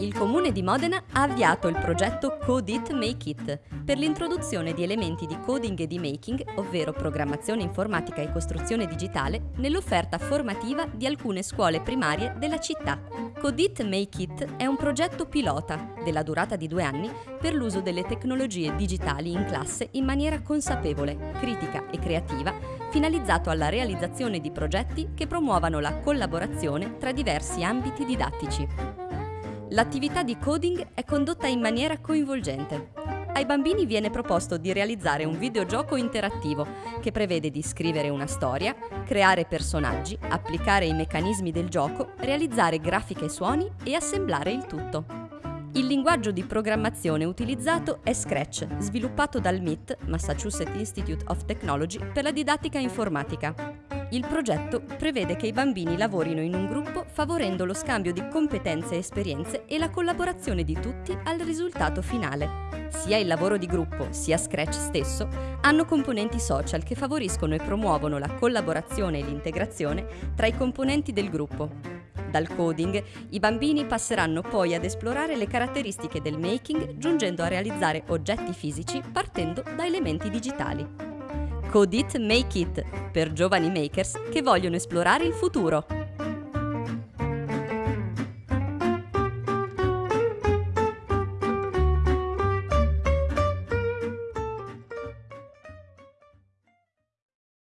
Il Comune di Modena ha avviato il progetto Code It Make It per l'introduzione di elementi di coding e di making, ovvero programmazione informatica e costruzione digitale, nell'offerta formativa di alcune scuole primarie della città. Code It Make It è un progetto pilota, della durata di due anni, per l'uso delle tecnologie digitali in classe in maniera consapevole, critica e creativa, finalizzato alla realizzazione di progetti che promuovano la collaborazione tra diversi ambiti didattici. L'attività di coding è condotta in maniera coinvolgente. Ai bambini viene proposto di realizzare un videogioco interattivo che prevede di scrivere una storia, creare personaggi, applicare i meccanismi del gioco, realizzare grafiche e suoni e assemblare il tutto. Il linguaggio di programmazione utilizzato è Scratch, sviluppato dal MIT, Massachusetts Institute of Technology, per la didattica informatica. Il progetto prevede che i bambini lavorino in un gruppo favorendo lo scambio di competenze e esperienze e la collaborazione di tutti al risultato finale. Sia il lavoro di gruppo sia Scratch stesso hanno componenti social che favoriscono e promuovono la collaborazione e l'integrazione tra i componenti del gruppo. Dal coding, i bambini passeranno poi ad esplorare le caratteristiche del making giungendo a realizzare oggetti fisici partendo da elementi digitali. Code It Make It per giovani makers che vogliono esplorare il futuro.